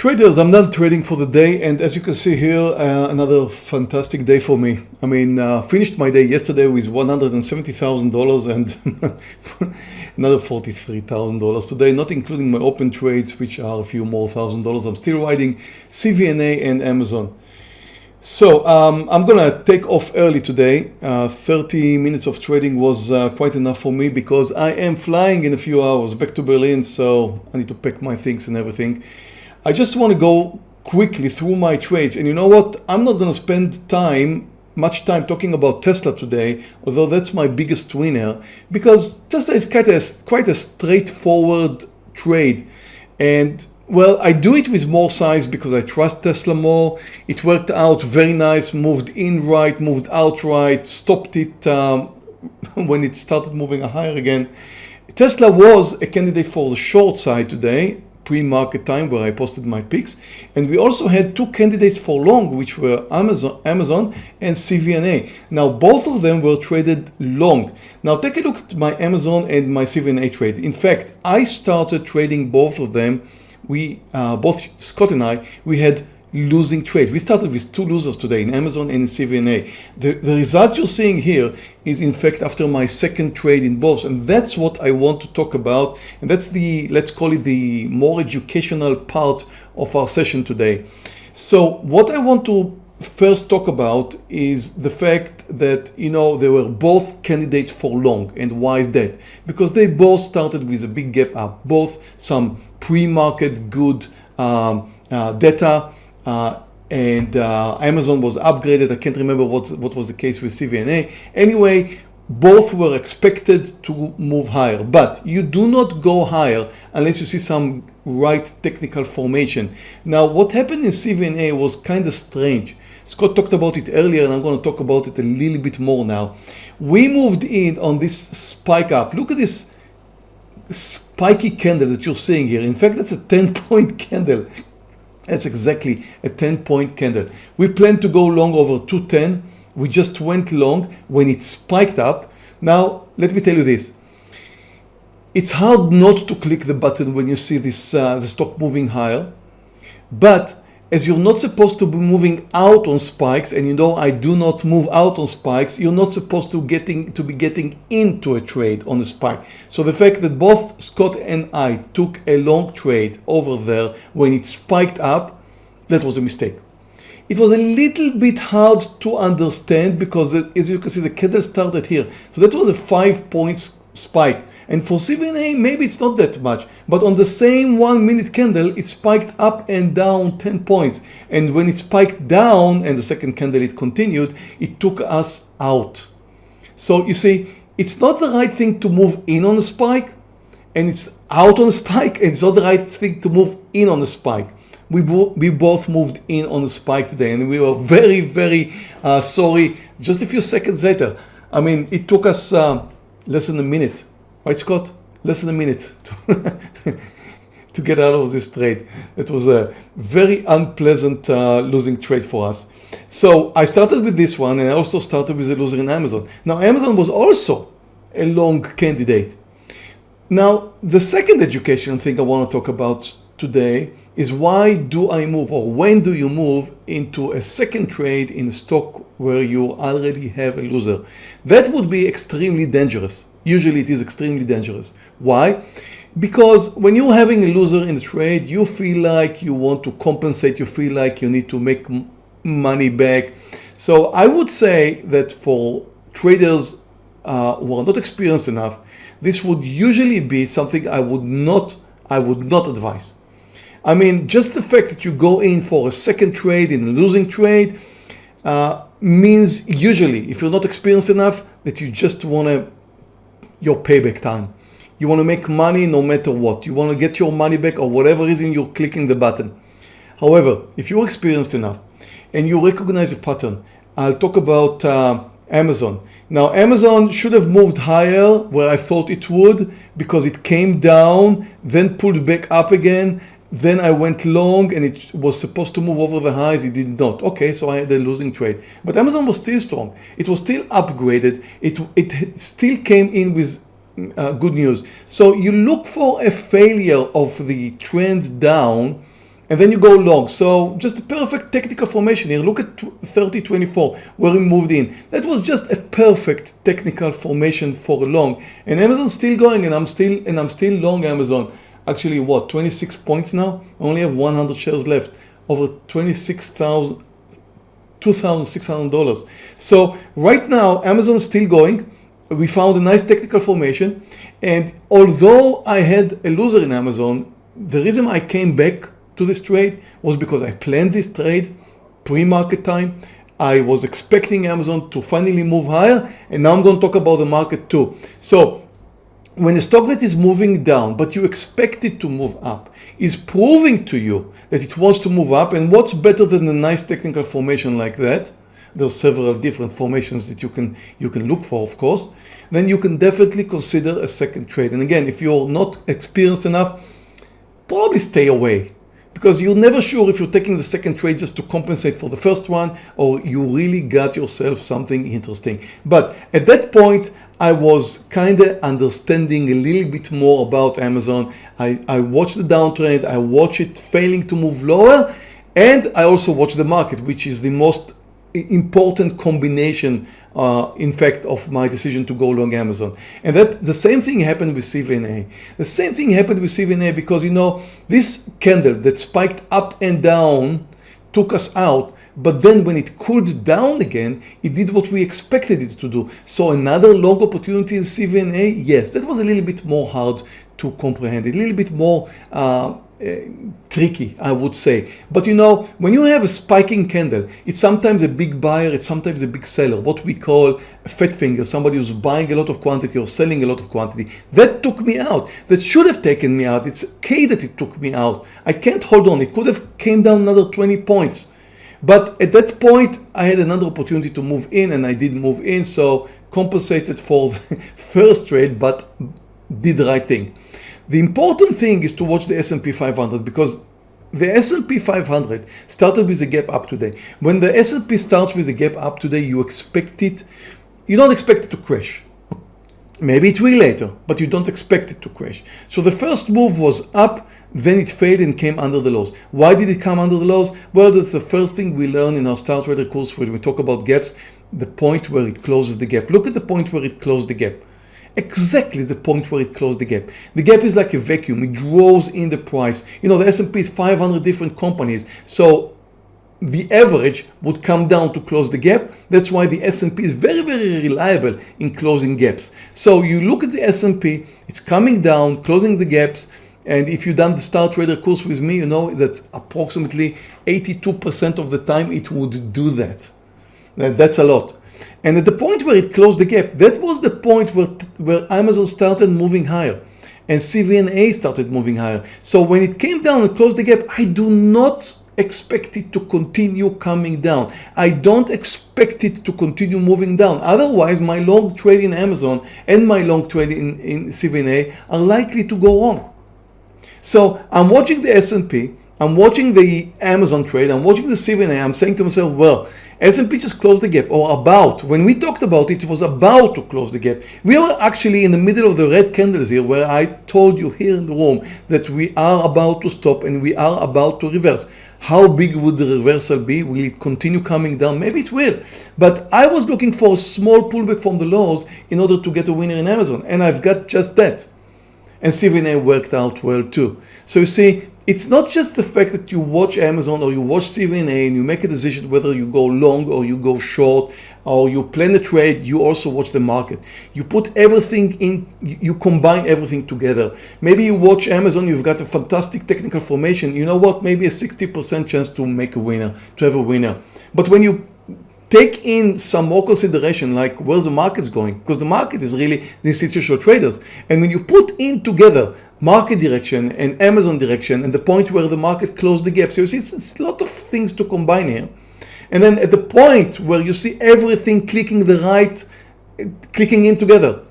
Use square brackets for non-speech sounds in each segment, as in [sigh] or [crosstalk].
Traders, I'm done trading for the day and as you can see here, uh, another fantastic day for me. I mean, uh, finished my day yesterday with $170,000 and [laughs] another $43,000 today, not including my open trades, which are a few more thousand dollars. I'm still riding CVNA and Amazon. So um, I'm gonna take off early today. Uh, 30 minutes of trading was uh, quite enough for me because I am flying in a few hours back to Berlin. So I need to pack my things and everything. I just want to go quickly through my trades and you know what? I'm not going to spend time much time talking about Tesla today although that's my biggest winner because Tesla is quite a, quite a straightforward trade. And well I do it with more size because I trust Tesla more. It worked out very nice moved in right moved out right stopped it um, [laughs] when it started moving higher again. Tesla was a candidate for the short side today pre-market time where I posted my picks. And we also had two candidates for long, which were Amazon, Amazon and CVNA. Now, both of them were traded long. Now, take a look at my Amazon and my CVNA trade. In fact, I started trading both of them. We, uh, both Scott and I, we had losing trades. We started with two losers today in Amazon and in CVNA. The, the result you're seeing here is in fact after my second trade in both and that's what I want to talk about and that's the let's call it the more educational part of our session today. So what I want to first talk about is the fact that you know they were both candidates for long and why is that because they both started with a big gap up both some pre-market good um, uh, data and uh, Amazon was upgraded. I can't remember what, what was the case with CVNA. Anyway, both were expected to move higher, but you do not go higher unless you see some right technical formation. Now, what happened in CVNA was kind of strange. Scott talked about it earlier and I'm going to talk about it a little bit more now. We moved in on this spike up. Look at this spiky candle that you're seeing here. In fact, that's a 10 point [laughs] candle. That's exactly a 10 point candle. We plan to go long over 210. We just went long when it spiked up. Now, let me tell you this. It's hard not to click the button when you see this uh, the stock moving higher. But as you're not supposed to be moving out on spikes and you know I do not move out on spikes you're not supposed to getting to be getting into a trade on a spike. So the fact that both Scott and I took a long trade over there when it spiked up that was a mistake. It was a little bit hard to understand because uh, as you can see the candle started here. So that was a five points spike and for CVNA, maybe it's not that much, but on the same one minute candle, it spiked up and down 10 points. And when it spiked down and the second candle it continued, it took us out. So you see, it's not the right thing to move in on a spike and it's out on a spike. And it's not the right thing to move in on a spike. We, bo we both moved in on the spike today and we were very, very uh, sorry. Just a few seconds later, I mean, it took us uh, less than a minute Right, Scott? Less than a minute [laughs] to, to get out of this trade. It was a very unpleasant uh, losing trade for us. So I started with this one and I also started with a loser in Amazon. Now Amazon was also a long candidate. Now the second education thing I want to talk about today is why do I move or when do you move into a second trade in stock where you already have a loser? That would be extremely dangerous Usually it is extremely dangerous. Why? Because when you're having a loser in the trade, you feel like you want to compensate, you feel like you need to make money back. So I would say that for traders uh, who are not experienced enough, this would usually be something I would not, I would not advise. I mean, just the fact that you go in for a second trade in a losing trade uh, means usually, if you're not experienced enough, that you just want to your payback time. You want to make money no matter what. You want to get your money back or whatever reason you're clicking the button. However, if you're experienced enough and you recognize a pattern, I'll talk about uh, Amazon. Now Amazon should have moved higher where I thought it would because it came down, then pulled back up again. Then I went long and it was supposed to move over the highs. It did not. Okay, so I had a losing trade. But Amazon was still strong. It was still upgraded. It, it still came in with uh, good news. So you look for a failure of the trend down and then you go long. So just a perfect technical formation here. Look at 3024 where we moved in. That was just a perfect technical formation for long. And Amazon's still going and I'm still and I'm still long Amazon. Actually what 26 points now? I only have 100 shares left. Over 26,000 $2,600. So right now Amazon is still going. We found a nice technical formation. And although I had a loser in Amazon, the reason I came back to this trade was because I planned this trade pre-market time. I was expecting Amazon to finally move higher and now I'm going to talk about the market too. So when a stock that is moving down but you expect it to move up is proving to you that it wants to move up. And what's better than a nice technical formation like that? There's several different formations that you can you can look for of course. Then you can definitely consider a second trade. And again if you're not experienced enough probably stay away because you're never sure if you're taking the second trade just to compensate for the first one or you really got yourself something interesting. But at that point, I was kind of understanding a little bit more about Amazon. I, I watched the downtrend, I watched it failing to move lower, and I also watched the market, which is the most important combination uh, in fact of my decision to go long Amazon. And that the same thing happened with CVNA the same thing happened with CVNA because you know this candle that spiked up and down took us out but then when it cooled down again it did what we expected it to do. So another long opportunity in CVNA yes. That was a little bit more hard to comprehend a little bit more uh, Uh, tricky, I would say. But you know, when you have a spiking candle, it's sometimes a big buyer, it's sometimes a big seller, what we call a fat finger, somebody who's buying a lot of quantity or selling a lot of quantity. That took me out. That should have taken me out. It's okay that it took me out. I can't hold on. It could have came down another 20 points. But at that point, I had another opportunity to move in and I did move in. So compensated for the [laughs] first trade, but did the right thing. The important thing is to watch the S&P 500 because the S&P 500 started with a gap up today. When the S&P starts with a gap up today, you expect it, you don't expect it to crash. Maybe it will later, but you don't expect it to crash. So the first move was up, then it failed and came under the lows. Why did it come under the lows? Well, that's the first thing we learn in our Star Trader course when we talk about gaps, the point where it closes the gap. Look at the point where it closed the gap exactly the point where it closed the gap. The gap is like a vacuum. It draws in the price. You know, the S&P is 500 different companies. So the average would come down to close the gap. That's why the S&P is very, very reliable in closing gaps. So you look at the S&P, it's coming down, closing the gaps. And if you've done the Star Trader course with me, you know that approximately 82% of the time it would do that. That's a lot. And at the point where it closed the gap, that was the point where, where Amazon started moving higher and CVNA started moving higher. So when it came down and closed the gap, I do not expect it to continue coming down. I don't expect it to continue moving down. Otherwise, my long trade in Amazon and my long trade in, in CVNA are likely to go wrong. So I'm watching the S&P, I'm watching the Amazon trade, I'm watching the CVNA, I'm saying to myself, well, S&P just closed the gap or about. When we talked about it, it was about to close the gap. We are actually in the middle of the red candles here where I told you here in the room that we are about to stop and we are about to reverse. How big would the reversal be? Will it continue coming down? Maybe it will. But I was looking for a small pullback from the lows in order to get a winner in Amazon. And I've got just that. And CVNA worked out well too. So you see, it's not just the fact that you watch Amazon or you watch CVNA and you make a decision whether you go long or you go short or you plan a trade, you also watch the market. You put everything in, you combine everything together. Maybe you watch Amazon, you've got a fantastic technical formation. You know what? Maybe a 60% chance to make a winner, to have a winner. But when you take in some more consideration like where's the market's going because the market is really the institutional traders and when you put in together market direction and Amazon direction and the point where the market closed the gap. So you see, it's, it's a lot of things to combine here. And then at the point where you see everything clicking the right, clicking in together,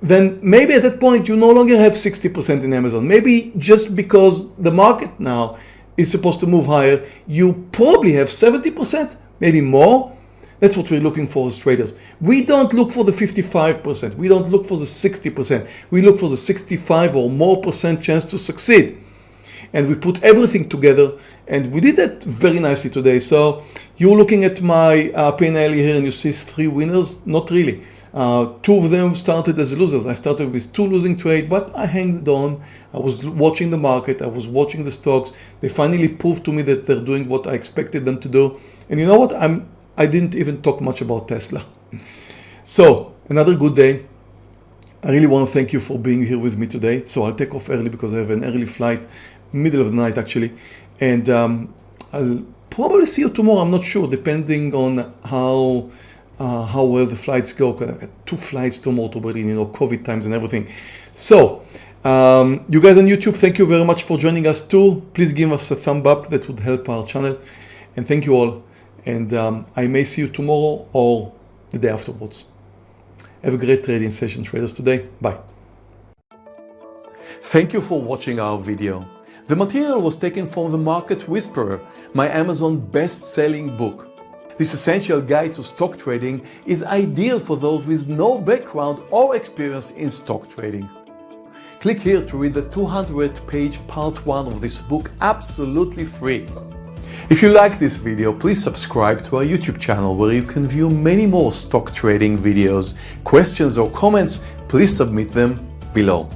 then maybe at that point you no longer have 60% in Amazon. Maybe just because the market now is supposed to move higher, you probably have 70%, maybe more, that's what we're looking for as traders. We don't look for the 55%. We don't look for the 60%. We look for the 65 or more percent chance to succeed. And we put everything together And we did that very nicely today. So you're looking at my uh, P&L here and you see three winners. Not really. Uh, two of them started as losers. I started with two losing trades, but I hanged on. I was watching the market. I was watching the stocks. They finally proved to me that they're doing what I expected them to do. And you know what? I'm, I didn't even talk much about Tesla. So another good day. I really want to thank you for being here with me today. So I'll take off early because I have an early flight, middle of the night actually. And um, I'll probably see you tomorrow. I'm not sure, depending on how uh, how well the flights go. I've got two flights tomorrow to Berlin, you know, COVID times and everything. So um, you guys on YouTube, thank you very much for joining us too. Please give us a thumb up. That would help our channel. And thank you all. And um, I may see you tomorrow or the day afterwards. Have a great trading session traders today. Bye. Thank you for watching our video. The material was taken from The Market Whisperer, my Amazon best-selling book. This essential guide to stock trading is ideal for those with no background or experience in stock trading. Click here to read the 200 page part 1 of this book absolutely free. If you like this video, please subscribe to our YouTube channel where you can view many more stock trading videos. Questions or comments, please submit them below.